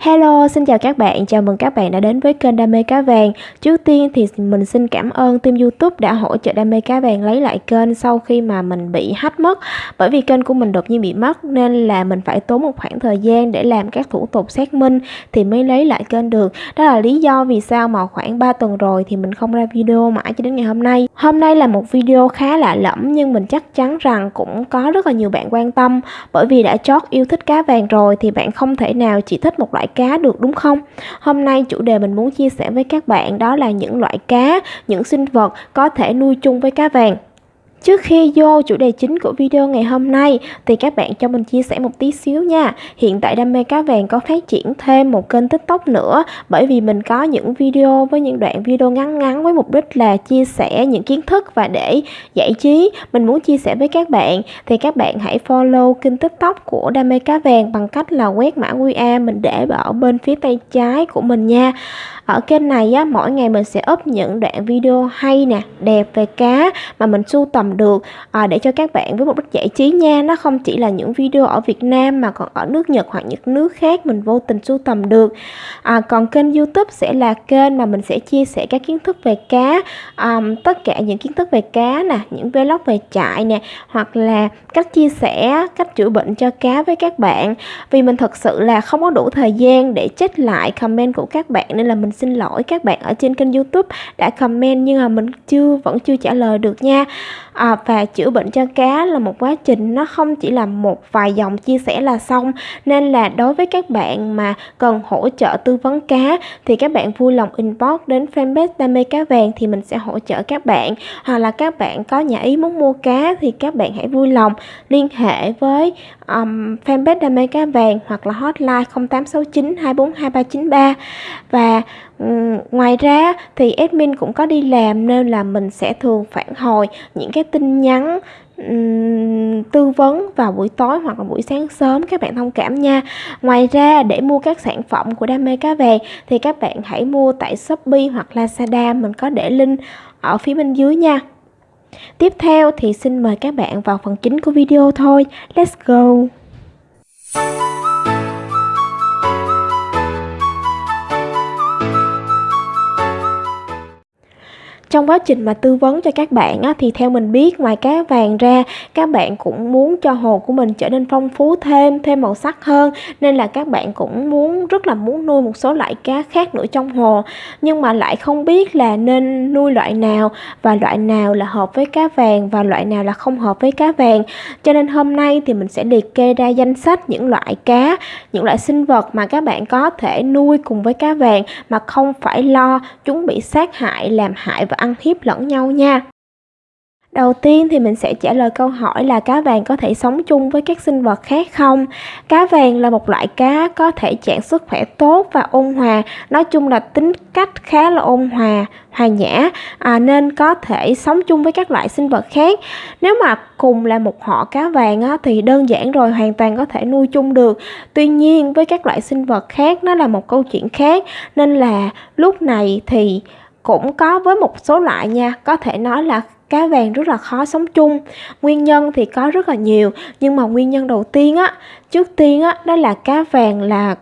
Hello, xin chào các bạn, chào mừng các bạn đã đến với kênh Đam mê cá vàng. Trước tiên thì mình xin cảm ơn team youtube đã hỗ trợ Đam mê cá vàng lấy lại kênh sau khi mà mình bị hack mất. Bởi vì kênh của mình đột nhiên bị mất nên là mình phải tốn một khoảng thời gian để làm các thủ tục xác minh thì mới lấy lại kênh được. Đó là lý do vì sao mà khoảng 3 tuần rồi thì mình không ra video mãi cho đến ngày hôm nay. Hôm nay là một video khá lạ lẫm nhưng mình chắc chắn rằng cũng có rất là nhiều bạn quan tâm. Bởi vì đã chót yêu thích cá vàng rồi thì bạn không thể nào chỉ thích một loại cá được đúng không? Hôm nay chủ đề mình muốn chia sẻ với các bạn đó là những loại cá, những sinh vật có thể nuôi chung với cá vàng. Trước khi vô chủ đề chính của video ngày hôm nay, thì các bạn cho mình chia sẻ một tí xíu nha. Hiện tại Đam mê cá vàng có phát triển thêm một kênh TikTok nữa, bởi vì mình có những video với những đoạn video ngắn ngắn với mục đích là chia sẻ những kiến thức và để giải trí. Mình muốn chia sẻ với các bạn, thì các bạn hãy follow kênh TikTok của Đam mê cá vàng bằng cách là quét mã QR mình để ở bên phía tay trái của mình nha ở kênh này á, mỗi ngày mình sẽ up những đoạn video hay nè, đẹp về cá mà mình sưu tầm được. À, để cho các bạn với mục đích giải trí nha nó không chỉ là những video ở Việt Nam mà còn ở nước Nhật hoặc những nước khác mình vô tình sưu tầm được. À, còn kênh YouTube sẽ là kênh mà mình sẽ chia sẻ các kiến thức về cá um, tất cả những kiến thức về cá nè những vlog về trại nè hoặc là cách chia sẻ cách chữa bệnh cho cá với các bạn. Vì mình thật sự là không có đủ thời gian để check lại comment của các bạn nên là mình xin lỗi các bạn ở trên kênh youtube đã comment nhưng mà mình chưa vẫn chưa trả lời được nha à, và chữa bệnh cho cá là một quá trình nó không chỉ là một vài dòng chia sẻ là xong. Nên là đối với các bạn mà cần hỗ trợ tư vấn cá thì các bạn vui lòng inbox đến fanpage đam mê cá vàng thì mình sẽ hỗ trợ các bạn. Hoặc là các bạn có nhà ý muốn mua cá thì các bạn hãy vui lòng liên hệ với um, fanpage đam mê cá vàng hoặc là hotline 0869 242393 và um, ngoài ra thì admin cũng có đi làm nên là mình sẽ thường phản hồi những cái tin nhắn um, tư vấn vào buổi tối hoặc là buổi sáng sớm các bạn thông cảm nha. Ngoài ra để mua các sản phẩm của đam mê cá vàng thì các bạn hãy mua tại shopee hoặc lazada mình có để link ở phía bên dưới nha. Tiếp theo thì xin mời các bạn vào phần chính của video thôi. Let's go! Trong quá trình mà tư vấn cho các bạn á, thì theo mình biết ngoài cá vàng ra các bạn cũng muốn cho hồ của mình trở nên phong phú thêm thêm màu sắc hơn nên là các bạn cũng muốn rất là muốn nuôi một số loại cá khác nữa trong hồ. Nhưng mà lại không biết là nên nuôi loại nào và loại nào là hợp với cá vàng và loại nào là không hợp với cá vàng. Cho nên hôm nay thì mình sẽ liệt kê ra danh sách những loại cá những loại sinh vật mà các bạn có thể nuôi cùng với cá vàng mà không phải lo chúng bị sát hại làm hại và ăn hiếp lẫn nhau nha Đầu tiên thì mình sẽ trả lời câu hỏi là cá vàng có thể sống chung với các sinh vật khác không? Cá vàng là một loại cá có thể trạng sức khỏe tốt và ôn hòa, nói chung là tính cách khá là ôn hòa, hòa nhã à, nên có thể sống chung với các loại sinh vật khác. Nếu mà cùng là một họ cá vàng á, thì đơn giản rồi hoàn toàn có thể nuôi chung được. Tuy nhiên với các loại sinh vật khác nó là một câu chuyện khác nên là lúc này thì cũng có với một số loại nha. Có thể nói là cá vàng rất là khó sống chung. Nguyên nhân thì có rất là nhiều nhưng mà nguyên nhân đầu tiên á trước tiên á đó là cá vàng là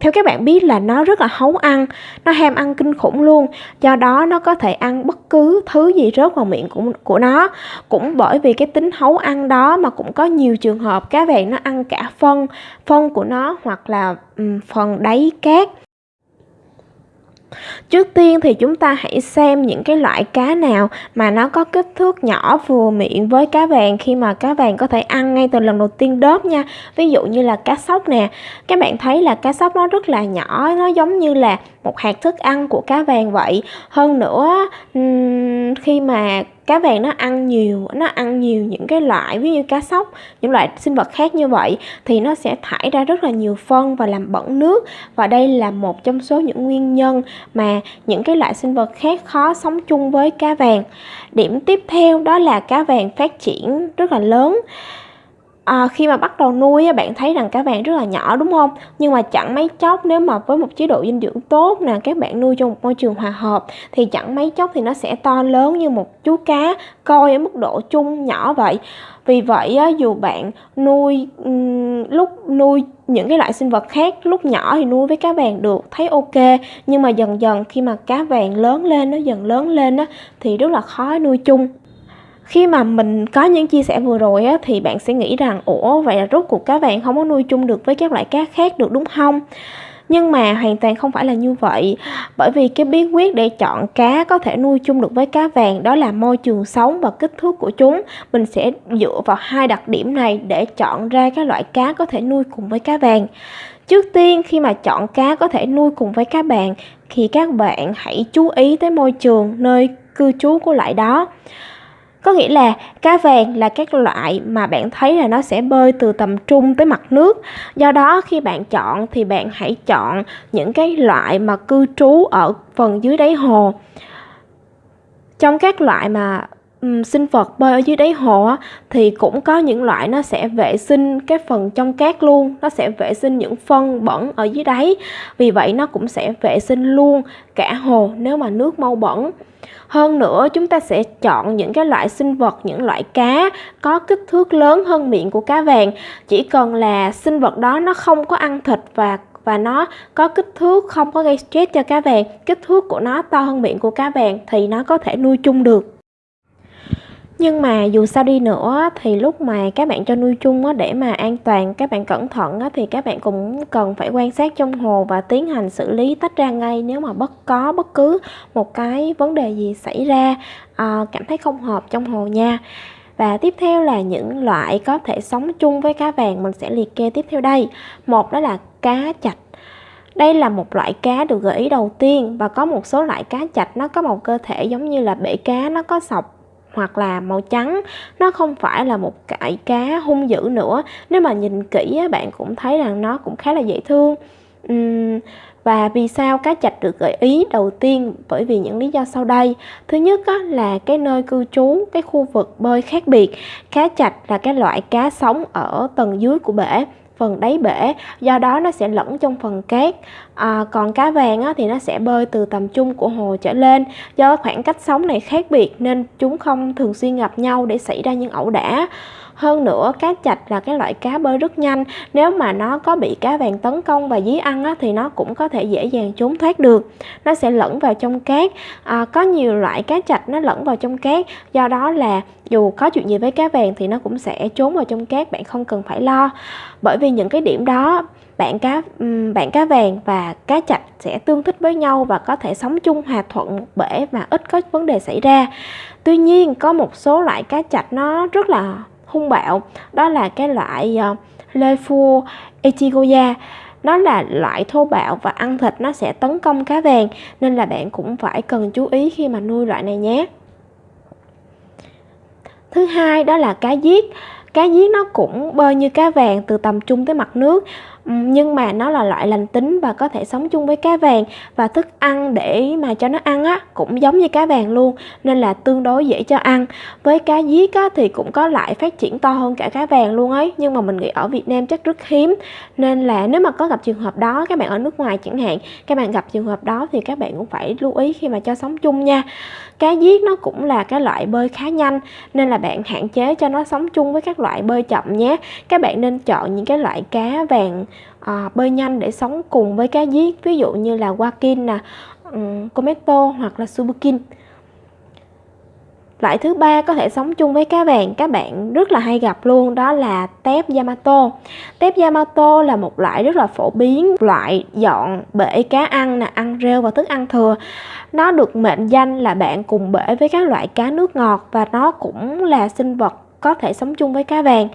theo các bạn biết là nó rất là hấu ăn nó ham ăn kinh khủng luôn. Do đó nó có thể ăn bất cứ thứ gì rớt vào miệng của, của nó. Cũng bởi vì cái tính hấu ăn đó mà cũng có nhiều trường hợp cá vàng nó ăn cả phân phân của nó hoặc là um, phần đáy cát. Trước tiên thì chúng ta hãy xem những cái loại cá nào mà nó có kích thước nhỏ vừa miệng với cá vàng khi mà cá vàng có thể ăn ngay từ lần đầu tiên đớp nha. Ví dụ như là cá sóc nè. Các bạn thấy là cá sóc nó rất là nhỏ, nó giống như là một hạt thức ăn của cá vàng vậy. Hơn nữa khi mà cá vàng nó ăn nhiều, nó ăn nhiều những cái loại, ví như cá sóc, những loại sinh vật khác như vậy, thì nó sẽ thải ra rất là nhiều phân và làm bẩn nước. Và đây là một trong số những nguyên nhân mà những cái loại sinh vật khác khó sống chung với cá vàng. Điểm tiếp theo đó là cá vàng phát triển rất là lớn à, khi mà bắt đầu nuôi bạn thấy rằng cá vàng rất là nhỏ đúng không? Nhưng mà chẳng mấy chốc nếu mà với một chế độ dinh dưỡng tốt nè các bạn nuôi trong một môi trường hòa hợp thì chẳng mấy chốc thì nó sẽ to lớn như một chú cá coi ở mức độ chung nhỏ vậy. Vì vậy dù bạn nuôi lúc nuôi những cái loại sinh vật khác lúc nhỏ thì nuôi với cá vàng được thấy ok. Nhưng mà dần dần khi mà cá vàng lớn lên nó dần lớn lên á thì rất là khó nuôi chung khi mà mình có những chia sẻ vừa rồi á, thì bạn sẽ nghĩ rằng ủa vậy là rốt cuộc cá vàng không có nuôi chung được với các loại cá khác được đúng không? Nhưng mà hoàn toàn không phải là như vậy. Bởi vì cái bí quyết để chọn cá có thể nuôi chung được với cá vàng đó là môi trường sống và kích thước của chúng. Mình sẽ dựa vào hai đặc điểm này để chọn ra các loại cá có thể nuôi cùng với cá vàng. Trước tiên khi mà chọn cá có thể nuôi cùng với cá vàng thì các bạn hãy chú ý tới môi trường nơi cư trú của loại đó có nghĩa là cá vàng là các loại mà bạn thấy là nó sẽ bơi từ tầm trung tới mặt nước. Do đó khi bạn chọn thì bạn hãy chọn những cái loại mà cư trú ở phần dưới đáy hồ. Trong các loại mà um, sinh vật bơi ở dưới đáy hồ á, thì cũng có những loại nó sẽ vệ sinh cái phần trong cát luôn, nó sẽ vệ sinh những phân bẩn ở dưới đáy. Vì vậy nó cũng sẽ vệ sinh luôn cả hồ nếu mà nước mau bẩn hơn nữa, chúng ta sẽ chọn những cái loại sinh vật, những loại cá có kích thước lớn hơn miệng của cá vàng. Chỉ cần là sinh vật đó nó không có ăn thịt và và nó có kích thước, không có gây stress cho cá vàng, kích thước của nó to hơn miệng của cá vàng thì nó có thể nuôi chung được nhưng mà dù sao đi nữa thì lúc mà các bạn cho nuôi chung á, để mà an toàn các bạn cẩn thận á, thì các bạn cũng cần phải quan sát trong hồ và tiến hành xử lý tách ra ngay nếu mà bất có bất cứ một cái vấn đề gì xảy ra. À, cảm thấy không hợp trong hồ nha. Và tiếp theo là những loại có thể sống chung với cá vàng mình sẽ liệt kê tiếp theo đây. Một đó là cá chạch. Đây là một loại cá được gợi ý đầu tiên và có một số loại cá chạch nó có một cơ thể giống như là bể cá nó có sọc hoặc là màu trắng. Nó không phải là một cải cá hung dữ nữa. Nếu mà nhìn kỹ bạn cũng thấy rằng nó cũng khá là dễ thương. Uhm, và vì sao cá chạch được gợi ý đầu tiên? Bởi vì những lý do sau đây. Thứ nhất á, là cái nơi cư trú cái khu vực bơi khác biệt. Cá chạch là cái loại cá sống ở tầng dưới của bể phần đáy bể do đó nó sẽ lẫn trong phần cát. À, còn cá vàng á, thì nó sẽ bơi từ tầm trung của hồ trở lên do khoảng cách sống này khác biệt nên chúng không thường xuyên gặp nhau để xảy ra những ẩu đả hơn nữa cá chạch là cái loại cá bơi rất nhanh. Nếu mà nó có bị cá vàng tấn công và dí ăn á, thì nó cũng có thể dễ dàng trốn thoát được. Nó sẽ lẫn vào trong cát. À, có nhiều loại cá chạch nó lẫn vào trong cát. Do đó là dù có chuyện gì với cá vàng thì nó cũng sẽ trốn vào trong cát bạn không cần phải lo. Bởi vì những cái điểm đó bạn cá bạn cá vàng và cá chạch sẽ tương thích với nhau và có thể sống chung hòa thuận một bể mà ít có vấn đề xảy ra. Tuy nhiên có một số loại cá chạch nó rất là hung bạo. Đó là cái loại ờ, uh, Lefu Echigoya. Nó là loại thô bạo và ăn thịt nó sẽ tấn công cá vàng nên là bạn cũng phải cần chú ý khi mà nuôi loại này nhé. Thứ hai đó là cá giết. Cá giết nó cũng bơi như cá vàng từ tầm trung tới mặt nước nhưng mà nó là loại lành tính và có thể sống chung với cá vàng và thức ăn để mà cho nó ăn á, cũng giống như cá vàng luôn, nên là tương đối dễ cho ăn. Với cá giết á, thì cũng có lại phát triển to hơn cả cá vàng luôn ấy, nhưng mà mình nghĩ ở Việt Nam chắc rất hiếm. Nên là nếu mà có gặp trường hợp đó, các bạn ở nước ngoài chẳng hạn, các bạn gặp trường hợp đó thì các bạn cũng phải lưu ý khi mà cho sống chung nha. Cá giết nó cũng là cái loại bơi khá nhanh, nên là bạn hạn chế cho nó sống chung với các loại bơi chậm nhé. Các bạn nên chọn những cái loại cá vàng à, bơi nhanh để sống cùng với cá giết ví dụ như là wakin nè ừ, um, cometo hoặc là subukin Loại thứ ba có thể sống chung với cá vàng các bạn rất là hay gặp luôn đó là tép Yamato. Tép Yamato là một loại rất là phổ biến, loại dọn bể cá ăn nè, ăn rêu và thức ăn thừa. Nó được mệnh danh là bạn cùng bể với các loại cá nước ngọt và nó cũng là sinh vật có thể sống chung với cá vàng.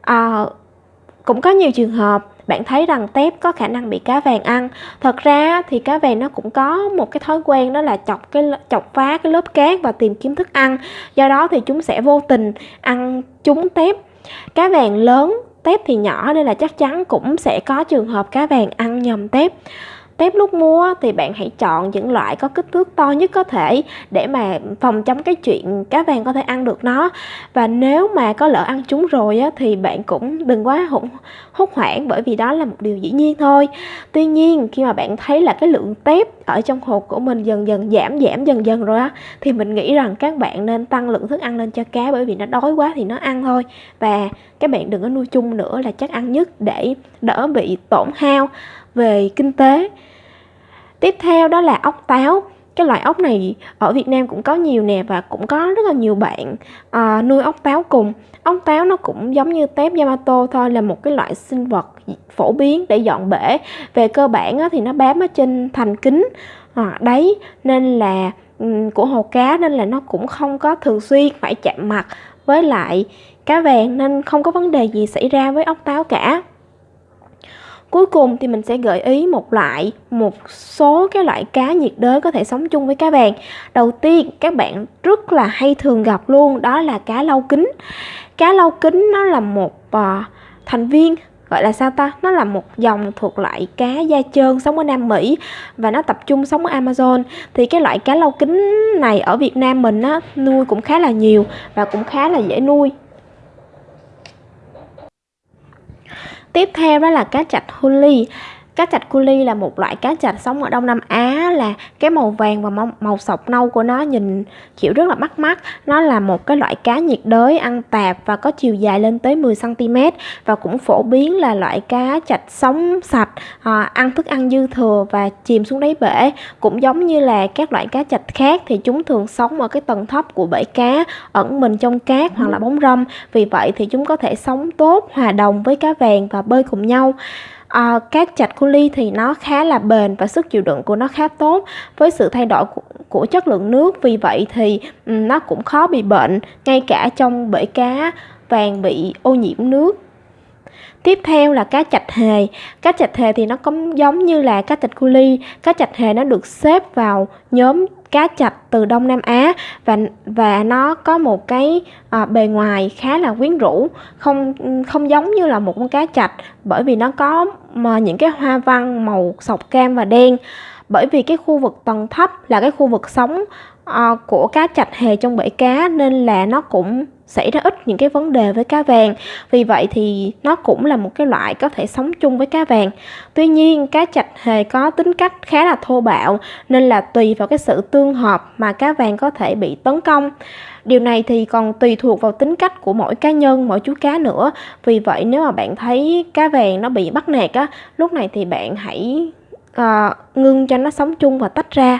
À, cũng có nhiều trường hợp bạn thấy rằng tép có khả năng bị cá vàng ăn. Thật ra thì cá vàng nó cũng có một cái thói quen đó là chọc cái chọc phá cái lớp cát và tìm kiếm thức ăn. Do đó thì chúng sẽ vô tình ăn chúng tép. Cá vàng lớn tép thì nhỏ nên là chắc chắn cũng sẽ có trường hợp cá vàng ăn nhầm tép. Tép lúc mua thì bạn hãy chọn những loại có kích thước to nhất có thể để mà phòng chống cái chuyện cá vàng có thể ăn được nó. Và nếu mà có lỡ ăn chúng rồi á, thì bạn cũng đừng quá hụt hốt hoảng bởi vì đó là một điều dĩ nhiên thôi. Tuy nhiên, khi mà bạn thấy là cái lượng tép ở trong hộp của mình dần dần giảm giảm dần dần rồi á, thì mình nghĩ rằng các bạn nên tăng lượng thức ăn lên cho cá bởi vì nó đói quá thì nó ăn thôi. Và các bạn đừng có nuôi chung nữa là chắc ăn nhất để đỡ bị tổn hao về kinh tế. Tiếp theo đó là ốc táo cái loại ốc này ở Việt Nam cũng có nhiều nè và cũng có rất là nhiều bạn à, nuôi ốc táo cùng. Ốc táo nó cũng giống như tép Yamato thôi là một cái loại sinh vật phổ biến để dọn bể. Về cơ bản á, thì nó bám ở trên thành kính à, đấy nên là của hồ cá nên là nó cũng không có thường xuyên phải chạm mặt với lại cá vàng nên không có vấn đề gì xảy ra với ốc táo cả. Cuối cùng thì mình sẽ gợi ý một loại một số cái loại cá nhiệt đới có thể sống chung với cá vàng. Đầu tiên các bạn rất là hay thường gặp luôn đó là cá lau kính. Cá lau kính nó là một uh, thành viên gọi là sao ta nó là một dòng thuộc loại cá da trơn sống ở Nam Mỹ và nó tập trung sống ở Amazon thì cái loại cá lau kính này ở Việt Nam mình á nuôi cũng khá là nhiều và cũng khá là dễ nuôi tiếp theo đó là cá chạch huli cá chạch culi là một loại cá chạch sống ở Đông Nam Á là cái màu vàng và màu, màu sọc nâu của nó nhìn chịu rất là bắt mắt. Nó là một cái loại cá nhiệt đới ăn tạp và có chiều dài lên tới 10 cm và cũng phổ biến là loại cá chạch sống sạch, à, ăn thức ăn dư thừa và chìm xuống đáy bể. Cũng giống như là các loại cá chạch khác thì chúng thường sống ở cái tầng thấp của bể cá, ẩn mình trong cát hoặc là bóng râm. Vì vậy thì chúng có thể sống tốt, hòa đồng với cá vàng và bơi cùng nhau à, các chạch cu ly thì nó khá là bền và sức chịu đựng của nó khá tốt. Với sự thay đổi của, của chất lượng nước vì vậy thì um, nó cũng khó bị bệnh ngay cả trong bể cá vàng bị ô nhiễm nước. Tiếp theo là cá chạch hề. Cá chạch hề thì nó cũng giống như là cá chạch cu ly. Cá chạch hề nó được xếp vào nhóm cá chạch từ Đông Nam Á và và nó có một cái à, bề ngoài khá là quyến rũ, không không giống như là một con cá chạch bởi vì nó có mà những cái hoa văn màu sọc cam và đen. Bởi vì cái khu vực tầng thấp là cái khu vực sống uh, của cá chạch hề trong bể cá nên là nó cũng xảy ra ít những cái vấn đề với cá vàng. Vì vậy thì nó cũng là một cái loại có thể sống chung với cá vàng. Tuy nhiên cá chạch hề có tính cách khá là thô bạo nên là tùy vào cái sự tương hợp mà cá vàng có thể bị tấn công. Điều này thì còn tùy thuộc vào tính cách của mỗi cá nhân mỗi chú cá nữa. Vì vậy nếu mà bạn thấy cá vàng nó bị bắt nạt á lúc này thì bạn hãy uh, ngưng cho nó sống chung và tách ra.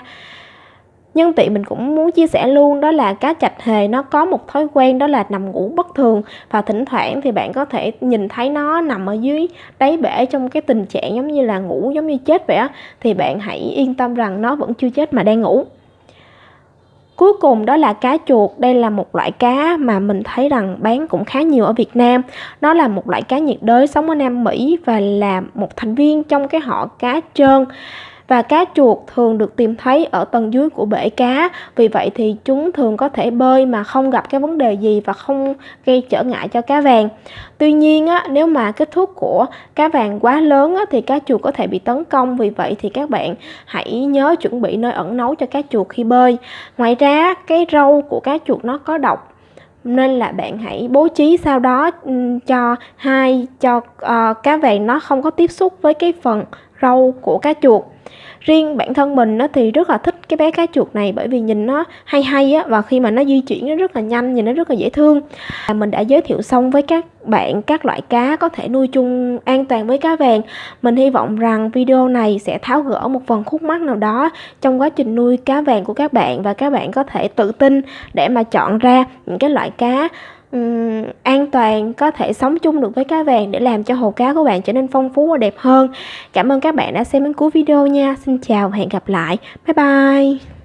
Nhân tiện mình cũng muốn chia sẻ luôn đó là cá chạch hề nó có một thói quen đó là nằm ngủ bất thường và thỉnh thoảng thì bạn có thể nhìn thấy nó nằm ở dưới đáy bể trong cái tình trạng giống như là ngủ giống như chết vậy á thì bạn hãy yên tâm rằng nó vẫn chưa chết mà đang ngủ. Cuối cùng đó là cá chuột, đây là một loại cá mà mình thấy rằng bán cũng khá nhiều ở Việt Nam. Nó là một loại cá nhiệt đới sống ở Nam Mỹ và là một thành viên trong cái họ cá trơn và cá chuột thường được tìm thấy ở tầng dưới của bể cá. Vì vậy thì chúng thường có thể bơi mà không gặp cái vấn đề gì và không gây trở ngại cho cá vàng. Tuy nhiên á, nếu mà kích thước của cá vàng quá lớn á, thì cá chuột có thể bị tấn công. Vì vậy thì các bạn hãy nhớ chuẩn bị nơi ẩn náu cho cá chuột khi bơi. Ngoài ra cái râu của cá chuột nó có độc nên là bạn hãy bố trí sau đó cho hai cho uh, cá vàng nó không có tiếp xúc với cái phần râu của cá chuột riêng bản thân mình nó thì rất là thích cái bé cá chuột này bởi vì nhìn nó hay hay á, và khi mà nó di chuyển nó rất là nhanh, nhìn nó rất là dễ thương. Mình đã giới thiệu xong với các bạn các loại cá có thể nuôi chung an toàn với cá vàng. Mình hy vọng rằng video này sẽ tháo gỡ một phần khúc mắc nào đó trong quá trình nuôi cá vàng của các bạn, và các bạn có thể tự tin để mà chọn ra những cái loại cá um, an toàn có thể sống chung được với cá vàng để làm cho hồ cá của bạn trở nên phong phú và đẹp hơn. Cảm ơn các bạn đã xem đến cuối video nha. Xin chào và hẹn gặp lại. Bye bye.